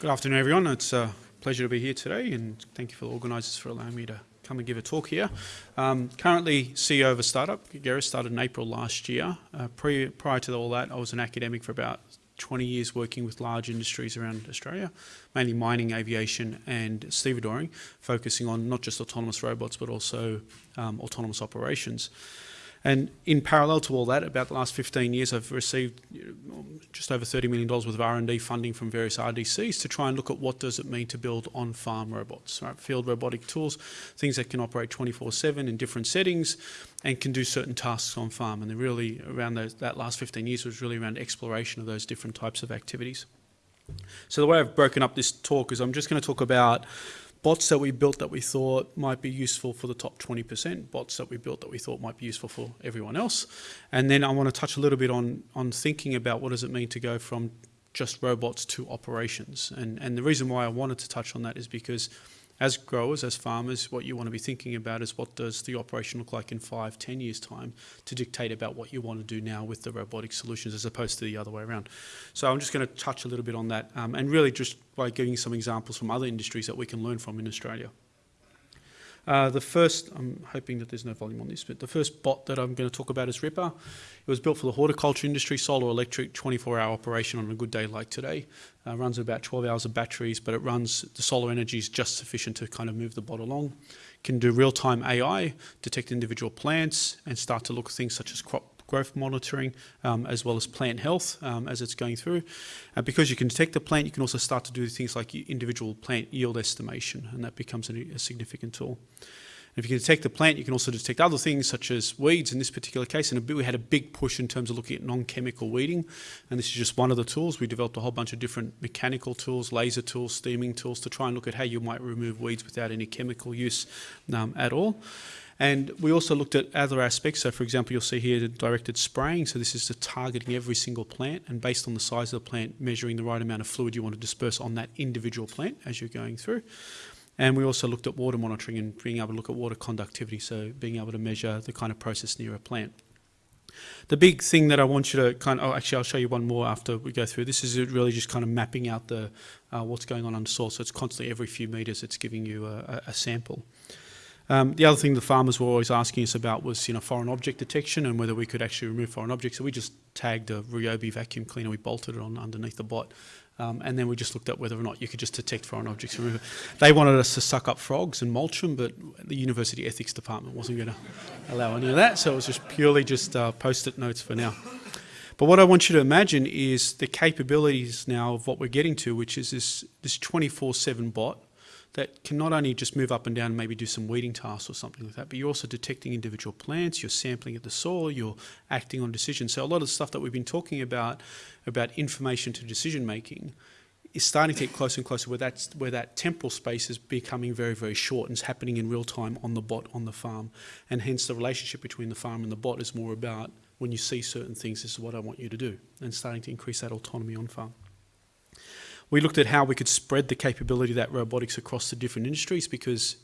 Good afternoon, everyone. It's a pleasure to be here today, and thank you for the organisers for allowing me to come and give a talk here. Um, currently CEO of a startup. Agerris started in April last year. Uh, pre, prior to all that, I was an academic for about 20 years working with large industries around Australia, mainly mining, aviation and stevedoring, focusing on not just autonomous robots but also um, autonomous operations. And in parallel to all that, about the last 15 years, I've received just over $30 million worth of R&D funding from various RDCs to try and look at what does it mean to build on-farm robots, right? Field robotic tools, things that can operate 24-7 in different settings and can do certain tasks on farm. And really, around those, that last 15 years was really around exploration of those different types of activities. So the way I've broken up this talk is I'm just going to talk about bots that we built that we thought might be useful for the top 20%, bots that we built that we thought might be useful for everyone else. And then I want to touch a little bit on, on thinking about what does it mean to go from just robots to operations. And, and the reason why I wanted to touch on that is because as growers, as farmers, what you want to be thinking about is what does the operation look like in five, ten years' time to dictate about what you want to do now with the robotic solutions as opposed to the other way around. So I'm just going to touch a little bit on that um, and really just by giving some examples from other industries that we can learn from in Australia. Uh, the first, I'm hoping that there's no volume on this, but the first bot that I'm going to talk about is RIPPA. It was built for the horticulture industry, solar electric, 24 hour operation on a good day like today. Uh, runs about 12 hours of batteries, but it runs, the solar energy is just sufficient to kind of move the bot along. Can do real-time AI, detect individual plants, and start to look at things such as crop growth monitoring um, as well as plant health um, as it's going through. Uh, because you can detect the plant, you can also start to do things like individual plant yield estimation, and that becomes a, a significant tool. If you can detect the plant, you can also detect other things such as weeds in this particular case. And we had a big push in terms of looking at non-chemical weeding. And this is just one of the tools. We developed a whole bunch of different mechanical tools, laser tools, steaming tools to try and look at how you might remove weeds without any chemical use um, at all. And we also looked at other aspects. So for example, you'll see here the directed spraying. So this is targeting every single plant and based on the size of the plant, measuring the right amount of fluid you want to disperse on that individual plant as you're going through. And we also looked at water monitoring and being able to look at water conductivity. So being able to measure the kind of process near a plant. The big thing that I want you to kind of, oh, actually I'll show you one more after we go through. This is really just kind of mapping out the uh, what's going on under soil. So it's constantly every few meters it's giving you a, a sample. Um, the other thing the farmers were always asking us about was, you know, foreign object detection and whether we could actually remove foreign objects. So we just tagged a Ryobi vacuum cleaner, we bolted it on underneath the bot, um, and then we just looked at whether or not you could just detect foreign objects and remove it. They wanted us to suck up frogs and mulch them, but the university ethics department wasn't going to allow any of that, so it was just purely just uh, post-it notes for now. But what I want you to imagine is the capabilities now of what we're getting to, which is this 24-7 bot that can not only just move up and down and maybe do some weeding tasks or something like that, but you're also detecting individual plants, you're sampling at the soil, you're acting on decisions. So a lot of the stuff that we've been talking about, about information to decision making, is starting to get closer and closer where that's where that temporal space is becoming very very short and it's happening in real time on the bot on the farm and hence the relationship between the farm and the bot is more about when you see certain things this is what I want you to do and starting to increase that autonomy on farm. We looked at how we could spread the capability of that robotics across the different industries because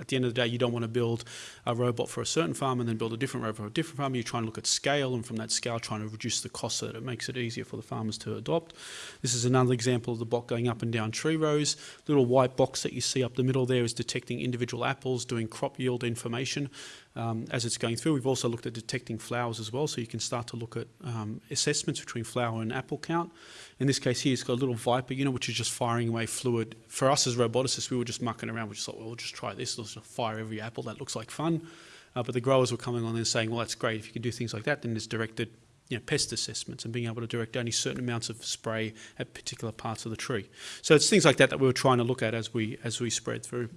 at the end of the day, you don't want to build a robot for a certain farm and then build a different robot for a different farm. You're trying to look at scale and from that scale trying to reduce the cost so that it makes it easier for the farmers to adopt. This is another example of the bot going up and down tree rows. Little white box that you see up the middle there is detecting individual apples, doing crop yield information um, as it's going through. We've also looked at detecting flowers as well, so you can start to look at um, assessments between flower and apple count. In this case here, it's got a little VIIPA you know, which is just firing away fluid. For us as roboticists, we were just mucking around. We just thought, well, we'll just try this. Let's just fire every apple. That looks like fun. Uh, but the growers were coming on and saying, well, that's great. If you can do things like that, then there's directed you know, pest assessments and being able to direct only certain amounts of spray at particular parts of the tree. So it's things like that that we were trying to look at as we, as we spread through.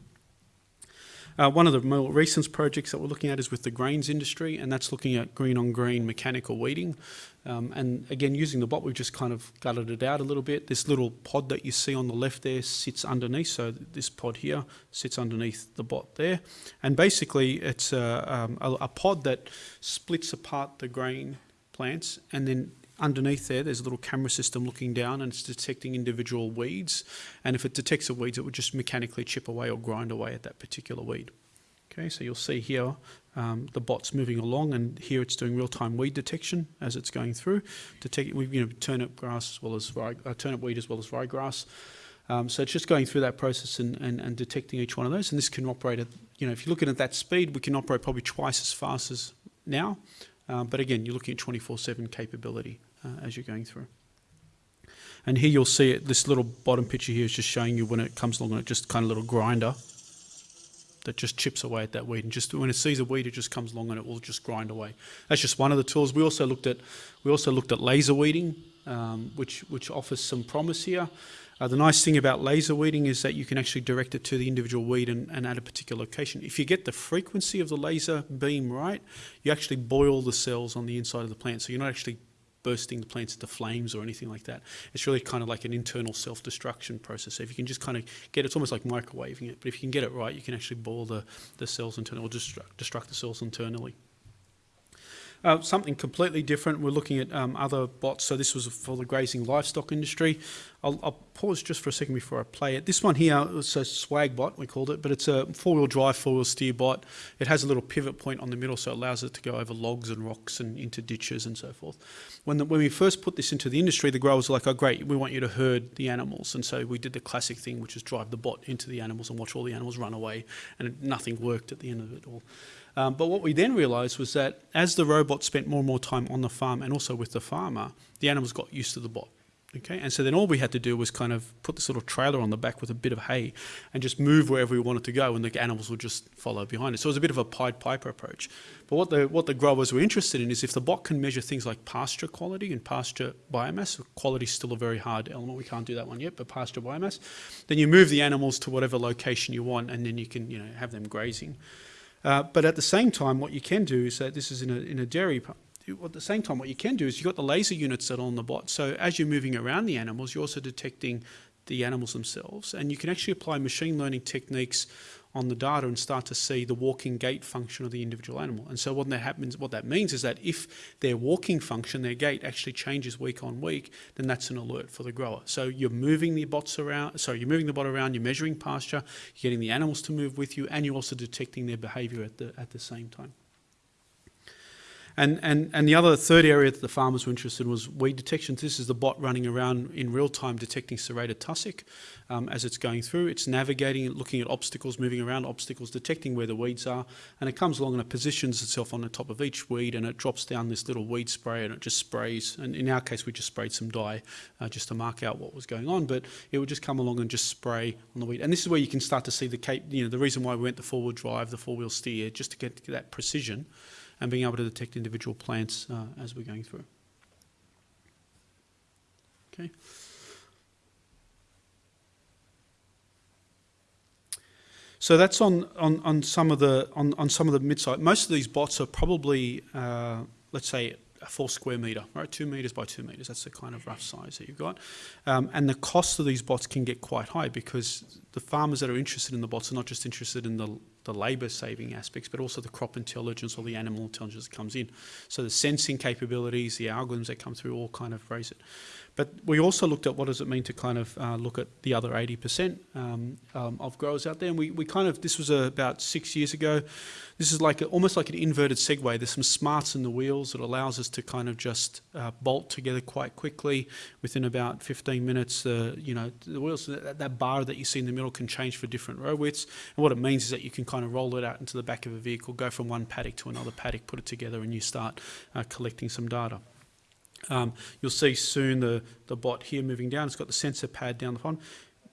Uh, one of the more recent projects that we're looking at is with the grains industry, and that's looking at green on green mechanical weeding. Um, and again, using the bot, we've just kind of gutted it out a little bit. This little pod that you see on the left there sits underneath. So this pod here sits underneath the bot there. And basically, it's a, um, a, a pod that splits apart the grain plants and then underneath there, there's a little camera system looking down and it's detecting individual weeds. And if it detects the weeds, it would just mechanically chip away or grind away at that particular weed. Okay, so you'll see here um, the bot's moving along and here it's doing real-time weed detection as it's going through. Detect, you know, turnip grass as well as rye, uh, turnip weed as well as ryegrass. Um, so it's just going through that process and, and, and detecting each one of those. And this can operate at, you know, if you're looking at that speed, we can operate probably twice as fast as now. Um, but again, you're looking at 24-7 capability uh, as you're going through. And here you'll see it, this little bottom picture here is just showing you when it comes along and it just kind of little grinder that just chips away at that weed. And just when it sees a weed, it just comes along and it will just grind away. That's just one of the tools. We also looked at we also looked at laser weeding, um, which which offers some promise here. Uh, the nice thing about laser weeding is that you can actually direct it to the individual weed and, and at a particular location. If you get the frequency of the laser beam right, you actually boil the cells on the inside of the plant. So you're not actually bursting the plants into flames or anything like that. It's really kind of like an internal self-destruction process. So if you can just kind of get it's almost like microwaving it, but if you can get it right, you can actually boil the, the cells internally or destruct, destruct the cells internally. Uh, something completely different, we're looking at um, other bots. So this was for the grazing livestock industry. I'll, I'll, pause just for a second before I play it. This one here is a SwagBot, we called it, but it's a four-wheel drive, four-wheel steer bot. It has a little pivot point on the middle, so it allows it to go over logs and rocks and into ditches and so forth. When, the, when we first put this into the industry, the growers were like, oh great, we want you to herd the animals. And so we did the classic thing, which is drive the bot into the animals and watch all the animals run away, and nothing worked at the end of it all. Um, but what we then realised was that as the robot spent more and more time on the farm and also with the farmer, the animals got used to the bot. Okay, and so then all we had to do was kind of put this little trailer on the back with a bit of hay and just move wherever we wanted to go and the animals would just follow behind it. So it was a bit of a Pied Piper approach. But what the, what the growers were interested in is if the bot can measure things like pasture quality and pasture biomass, quality is still a very hard element, we can't do that one yet, but pasture biomass, then you move the animals to whatever location you want and then you can you know, have them grazing. Uh, but at the same time, what you can do is that this is in a, in a dairy at the same time, what you can do is you've got the laser units that are on the bot. So as you're moving around the animals, you're also detecting the animals themselves. And you can actually apply machine learning techniques on the data and start to see the walking gait function of the individual animal. And so what that happens, what that means is that if their walking function, their gait actually changes week on week, then that's an alert for the grower. So you're moving the bots around, sorry, you're moving the bot around, you're measuring pasture, you're getting the animals to move with you, and you're also detecting their behavior at the, at the same time. And, and, and the other third area that the farmers were interested in was weed detection. This is the bot running around in real time detecting serrated tussock um, as it's going through. It's navigating, looking at obstacles, moving around obstacles, detecting where the weeds are. And it comes along and it positions itself on the top of each weed and it drops down this little weed spray and it just sprays. And in our case, we just sprayed some dye uh, just to mark out what was going on. But it would just come along and just spray on the weed. And this is where you can start to see the, cape, you know, the reason why we went the four-wheel drive, the four-wheel steer, just to get that precision and being able to detect individual plants uh, as we're going through. Okay. So that's on, on, on some of the on, on some of the mid-size. Most of these bots are probably, uh, let's say, a four square metre, right? Two metres by two metres. That's the kind of rough size that you've got. Um, and the cost of these bots can get quite high because the farmers that are interested in the bots are not just interested in the, the labour saving aspects, but also the crop intelligence or the animal intelligence that comes in. So the sensing capabilities, the algorithms that come through all kind of raise it. But we also looked at what does it mean to kind of uh, look at the other 80% um, um, of growers out there. And we, we kind of, this was about six years ago. This is like a, almost like an inverted Segway. There's some smarts in the wheels that allows us to kind of just uh, bolt together quite quickly within about 15 minutes. Uh, you know, the wheels, that, that bar that you see in the middle can change for different row widths. And what it means is that you can kind of roll it out into the back of a vehicle, go from one paddock to another paddock, put it together, and you start uh, collecting some data. Um, you'll see soon the, the bot here moving down. It's got the sensor pad down the bottom.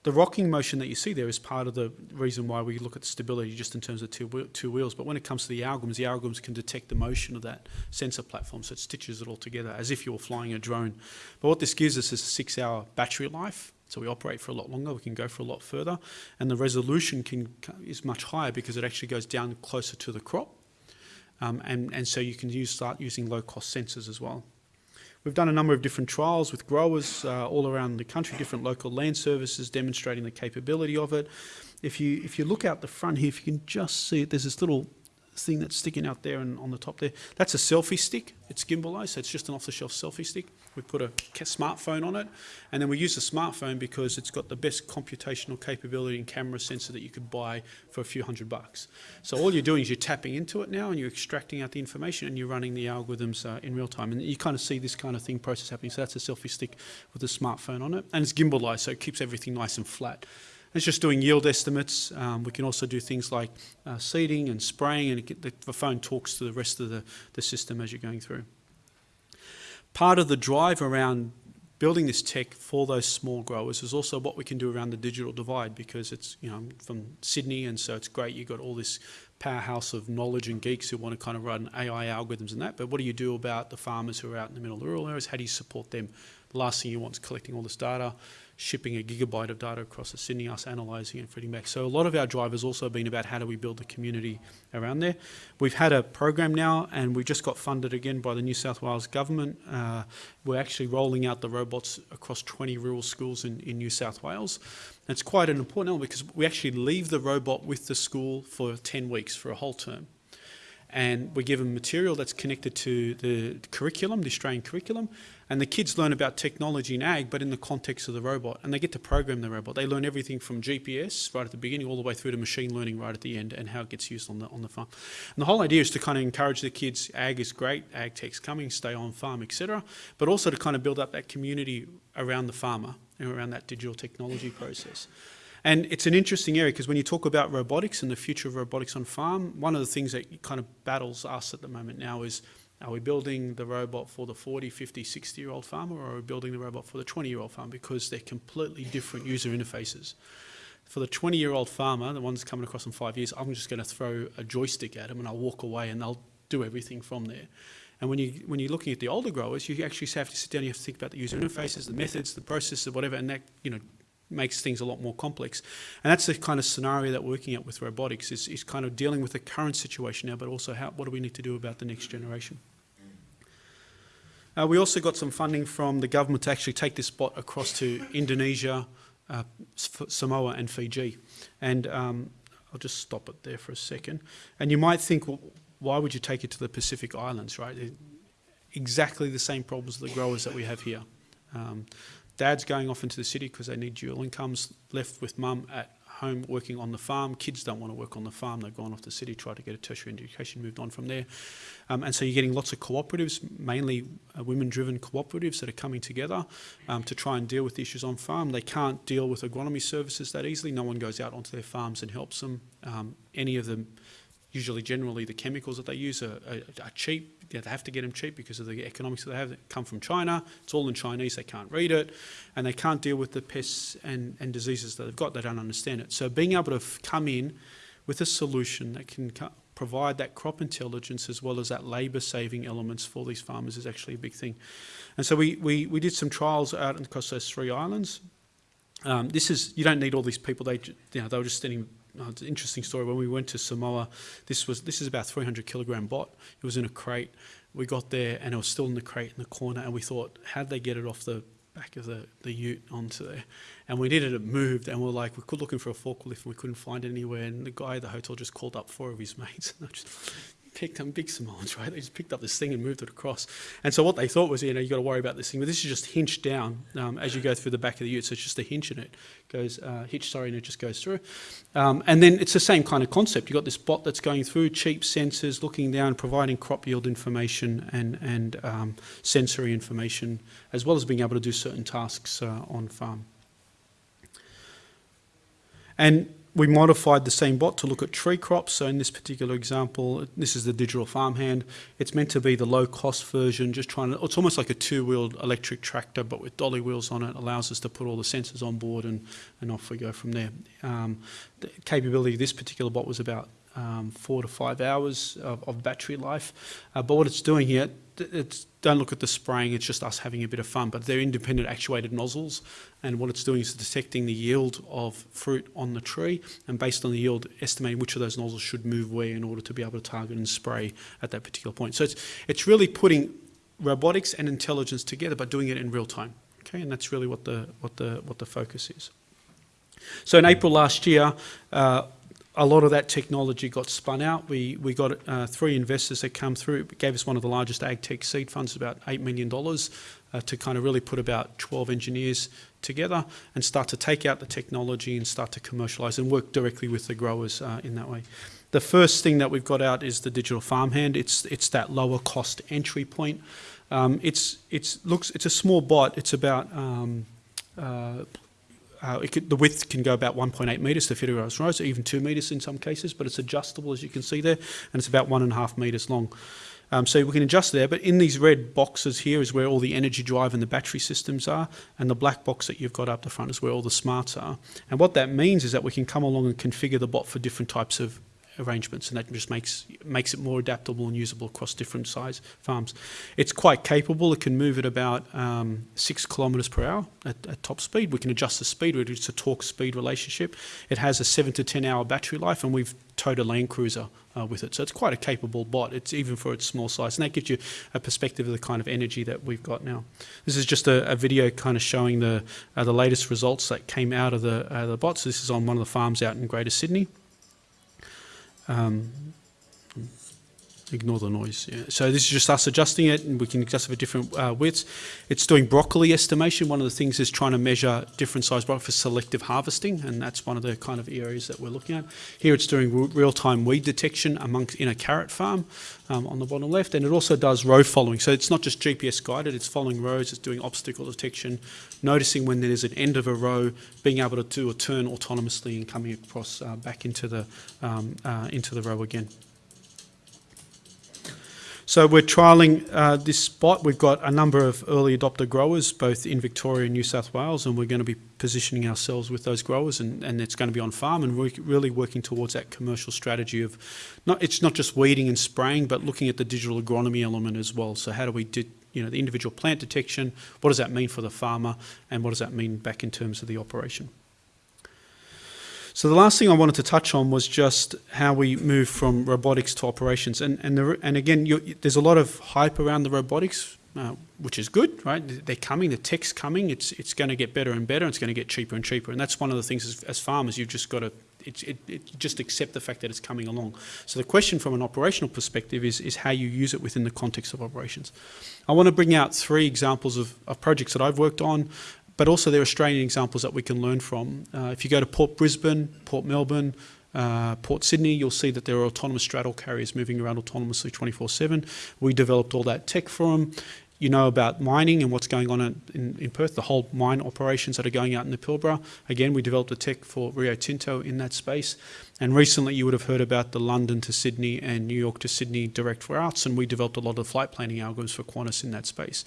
The rocking motion that you see there is part of the reason why we look at stability just in terms of two, two wheels. But when it comes to the algorithms, the algorithms can detect the motion of that sensor platform, so it stitches it all together as if you were flying a drone. But what this gives us is a six-hour battery life. So we operate for a lot longer, we can go for a lot further, and the resolution can, is much higher because it actually goes down closer to the crop. Um, and, and so you can use, start using low-cost sensors as well. We've done a number of different trials with growers uh, all around the country, different local land services demonstrating the capability of it. If you, if you look out the front here, if you can just see it, there's this little thing that's sticking out there and on the top there, that's a selfie stick. It's gimbalized, so it's just an off-the-shelf selfie stick. We put a smartphone on it, and then we use the smartphone because it's got the best computational capability and camera sensor that you could buy for a few hundred bucks. So all you're doing is you're tapping into it now, and you're extracting out the information, and you're running the algorithms uh, in real time. And you kind of see this kind of thing process happening. So that's a selfie stick with a smartphone on it, and it's gimbalized, so it keeps everything nice and flat. It's just doing yield estimates. Um, we can also do things like uh, seeding and spraying, and it the phone talks to the rest of the, the system as you're going through. Part of the drive around building this tech for those small growers is also what we can do around the digital divide because it's, you know, I'm from Sydney and so it's great you've got all this powerhouse of knowledge and geeks who want to kind of run AI algorithms and that, but what do you do about the farmers who are out in the middle of the rural areas? How do you support them? The last thing you want is collecting all this data, shipping a gigabyte of data across to Sydney, us analysing and feeding back. So a lot of our drive has also been about how do we build the community around there. We've had a program now and we just got funded again by the New South Wales government. Uh, we're actually rolling out the robots across 20 rural schools in, in New South Wales. And it's quite an important element because we actually leave the robot with the school for 10 weeks, for a whole term and we give them material that's connected to the curriculum, the Australian curriculum, and the kids learn about technology in ag, but in the context of the robot, and they get to program the robot. They learn everything from GPS right at the beginning all the way through to machine learning right at the end and how it gets used on the, on the farm. And the whole idea is to kind of encourage the kids, ag is great, ag tech's coming, stay on farm, etc., but also to kind of build up that community around the farmer and around that digital technology process. And it's an interesting area because when you talk about robotics and the future of robotics on farm, one of the things that kind of battles us at the moment now is are we building the robot for the 40, 50, 60 year old farmer or are we building the robot for the 20 year old farmer because they're completely different user interfaces. For the 20 year old farmer, the one's coming across in five years, I'm just going to throw a joystick at them and I'll walk away and they'll do everything from there. And when, you, when you're looking at the older growers, you actually have to sit down, you have to think about the user interfaces, the methods, the processes, whatever, and that, you know, makes things a lot more complex. And that's the kind of scenario that we're working at with robotics is, is kind of dealing with the current situation now, but also how, what do we need to do about the next generation. Uh, we also got some funding from the government to actually take this bot across to Indonesia, uh, Samoa and Fiji. And um, I'll just stop it there for a second. And you might think, well, why would you take it to the Pacific Islands, right? Exactly the same problems the growers that we have here. Um, Dad's going off into the city because they need dual incomes, left with mum at home working on the farm. Kids don't want to work on the farm. They've gone off the city, tried to get a tertiary education, moved on from there. Um, and so you're getting lots of cooperatives, mainly uh, women-driven cooperatives that are coming together um, to try and deal with the issues on farm. They can't deal with agronomy services that easily. No one goes out onto their farms and helps them. Um, any of them usually generally the chemicals that they use are, are, are cheap. they have to get them cheap because of the economics that they have that come from China. It's all in Chinese, they can't read it, and they can't deal with the pests and, and diseases that they've got, they don't understand it. So being able to come in with a solution that can provide that crop intelligence as well as that labour saving elements for these farmers is actually a big thing. And so we, we, we did some trials out across those three islands. Um, this is, you don't need all these people, they, you know, they were just standing oh, it's an interesting story. When we went to Samoa, this was this is about 300 kilogram bot. It was in a crate. We got there and it was still in the crate in the corner, and we thought, how did they get it off the back of the, the ute onto there? And we needed it moved, and we are like, we could looking for a forklift, and we couldn't find it anywhere. And the guy at the hotel just called up four of his mates. And just, picked them big Samoans, right? They just picked up this thing and moved it across. And so what they thought was, you know, you got to worry about this thing, but this is just hinched down um, as you go through the back of the ute. So it's just a hinge and it goes, uh, hitch, sorry, and it just goes through. Um, and then it's the same kind of concept. You've got this bot that's going through, cheap sensors, looking down, providing crop yield information and, and um, sensory information, as well as being able to do certain tasks uh, on farm. And we modified the same bot to look at tree crops. So in this particular example, this is the digital farmhand. It's meant to be the low cost version, just trying to, it's almost like a two-wheeled electric tractor, but with dolly wheels on it, allows us to put all the sensors on board and, and off we go from there. Um, the capability of this particular bot was about um, four to five hours of, of battery life. Uh, but what it's doing here, it's, don't look at the spraying, it's just us having a bit of fun. But they're independent actuated nozzles, and what it's doing is detecting the yield of fruit on the tree, and based on the yield, estimating which of those nozzles should move where in order to be able to target and spray at that particular point. So it's, it's really putting robotics and intelligence together, but doing it in real time. Okay, and that's really what the, what the, what the focus is. So in April last year, uh, a lot of that technology got spun out. We, we got uh, three investors that come through, it gave us one of the largest ag tech seed funds, about $8 million, uh, to kind of really put about 12 engineers together and start to take out the technology and start to commercialize and work directly with the growers uh, in that way. The first thing that we've got out is the digital farmhand. It's, it's that lower cost entry point. Um, it's, it's, looks, it's a small bot. It's about um, uh, could, the width can go about 1.8 metres to fit across rows, even 2 metres in some cases, but it's adjustable as you can see there, and it's about 1.5 metres long. Um, so we can adjust there, but in these red boxes here is where all the energy drive and the battery systems are, and the black box that you've got up the front is where all the smarts are. And what that means is that we can come along and configure the bot for different types of arrangements, and that just makes makes it more adaptable and usable across different size farms. It's quite capable. It can move at about um, six kilometres per hour at, at, top speed. We can adjust the speed. It's a torque speed relationship. It has a seven to ten hour battery life, and we've towed a Land Cruiser uh, with it. So it's quite a capable bot. It's even for its small size, and that gives you a perspective of the kind of energy that we've got now. This is just a, a video kind of showing the uh, the latest results that came out of the uh, the bots. This is on one of the farms out in Greater Sydney. Um, ignore the noise. Yeah. So this is just us adjusting it and we can adjust it for different uh, widths. It's doing broccoli estimation. One of the things is trying to measure different size broccoli for selective harvesting and that's one of the kind of areas that we're looking at. Here it's doing real-time weed detection amongst in a carrot farm um, on the bottom left and it also does row following. So it's not just GPS guided, it's following rows, it's doing obstacle detection, noticing when there's an end of a row, being able to do a turn autonomously and coming across uh, back into the, um, uh, into the row again. So we're trialling uh, this spot. We've got a number of early adopter growers, both in Victoria and New South Wales, and we're going to be positioning ourselves with those growers, and, and it's going to be on farm, and we're really working towards that commercial strategy of not it's not just weeding and spraying, but looking at the digital agronomy element as well. So how do we do, you know the individual plant detection? What does that mean for the farmer, and what does that mean back in terms of the operation? So the last thing I wanted to touch on was just how we move from robotics to operations. And, and, the, and again, there's a lot of hype around the robotics, uh, which is good, right? They're coming, the tech's coming, it's, it's going to get better and better, it's going to get cheaper and cheaper. And that's one of the things as, as farmers, you've just got to it, it, it, just accept the fact that it's coming along. So the question from an operational perspective is, is how you use it within the context of operations. I want to bring out three examples of, of projects that I've worked on but also there are Australian examples that we can learn from. Uh, if you go to Port Brisbane, Port Melbourne, uh, Port Sydney, you'll see that there are autonomous straddle carriers moving around autonomously 24-7. We developed all that tech for them you know about mining and what's going on in, in, Perth, the whole mine operations that are going out in the Pilbara. Again, we developed a tech for Rio Tinto in that space. And recently you would have heard about the London to Sydney and New York to Sydney direct routes, and we developed a lot of flight planning algorithms for Qantas in that space.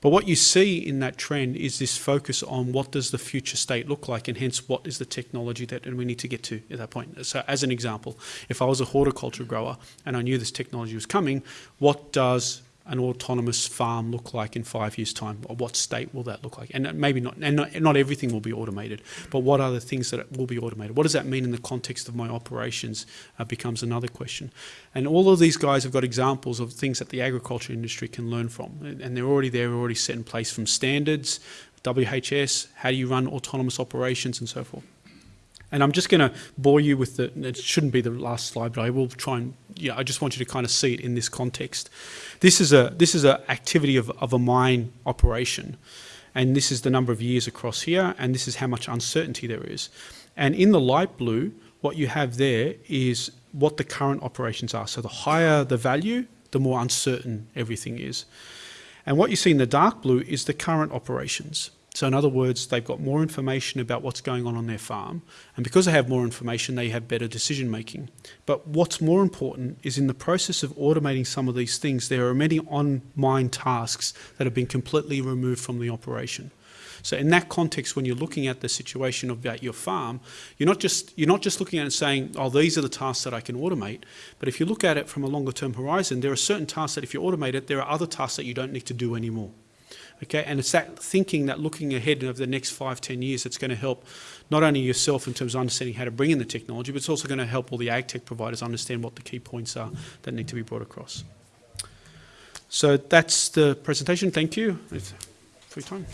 But what you see in that trend is this focus on what does the future state look like, and hence what is the technology that we need to get to at that point. So as an example, if I was a horticulture grower and I knew this technology was coming, what does an autonomous farm look like in five years' time? Or what state will that look like? And maybe not, and not, not everything will be automated, but what are the things that will be automated? What does that mean in the context of my operations uh, becomes another question. And all of these guys have got examples of things that the agriculture industry can learn from. And they're already there, already set in place from standards, WHS, how do you run autonomous operations and so forth. And I'm just going to bore you with the, it shouldn't be the last slide, but I will try and, yeah, I just want you to kind of see it in this context. This is a, this is an activity of, of a mine operation. And this is the number of years across here, and this is how much uncertainty there is. And in the light blue, what you have there is what the current operations are. So the higher the value, the more uncertain everything is. And what you see in the dark blue is the current operations. So in other words, they've got more information about what's going on on their farm. And because they have more information, they have better decision making. But what's more important is in the process of automating some of these things, there are many on-mine tasks that have been completely removed from the operation. So in that context, when you're looking at the situation about your farm, you're not just you're not just looking at it and saying, oh, these are the tasks that I can automate. But if you look at it from a longer term horizon, there are certain tasks that if you automate it, there are other tasks that you don't need to do anymore. Okay, and it's that thinking, that looking ahead of the next five, ten years that's going to help not only yourself in terms of understanding how to bring in the technology, but it's also going to help all the ag tech providers understand what the key points are that need to be brought across. So that's the presentation. Thank you. It's Free time.